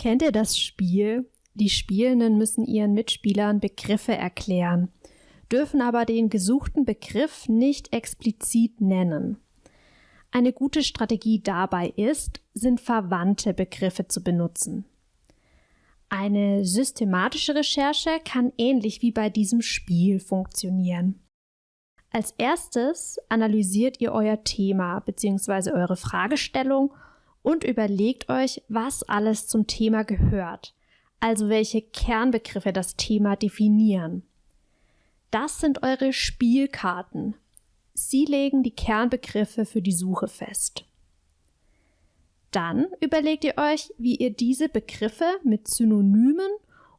Kennt ihr das Spiel? Die Spielenden müssen ihren Mitspielern Begriffe erklären, dürfen aber den gesuchten Begriff nicht explizit nennen. Eine gute Strategie dabei ist, sind verwandte Begriffe zu benutzen. Eine systematische Recherche kann ähnlich wie bei diesem Spiel funktionieren. Als erstes analysiert ihr euer Thema bzw. eure Fragestellung und überlegt euch, was alles zum Thema gehört, also welche Kernbegriffe das Thema definieren. Das sind eure Spielkarten. Sie legen die Kernbegriffe für die Suche fest. Dann überlegt ihr euch, wie ihr diese Begriffe mit Synonymen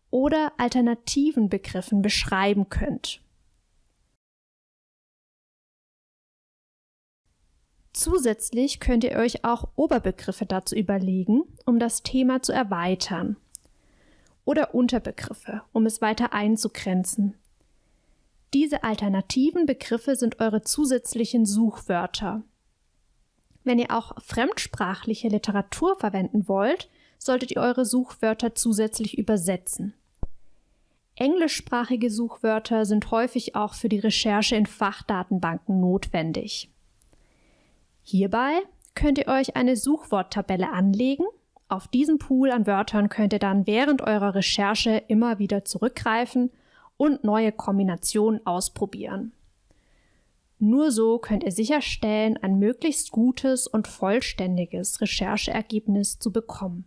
oder alternativen Begriffen beschreiben könnt. Zusätzlich könnt ihr euch auch Oberbegriffe dazu überlegen, um das Thema zu erweitern. Oder Unterbegriffe, um es weiter einzugrenzen. Diese alternativen Begriffe sind eure zusätzlichen Suchwörter. Wenn ihr auch fremdsprachliche Literatur verwenden wollt, solltet ihr eure Suchwörter zusätzlich übersetzen. Englischsprachige Suchwörter sind häufig auch für die Recherche in Fachdatenbanken notwendig. Hierbei könnt ihr euch eine Suchworttabelle anlegen. Auf diesen Pool an Wörtern könnt ihr dann während eurer Recherche immer wieder zurückgreifen und neue Kombinationen ausprobieren. Nur so könnt ihr sicherstellen, ein möglichst gutes und vollständiges Rechercheergebnis zu bekommen.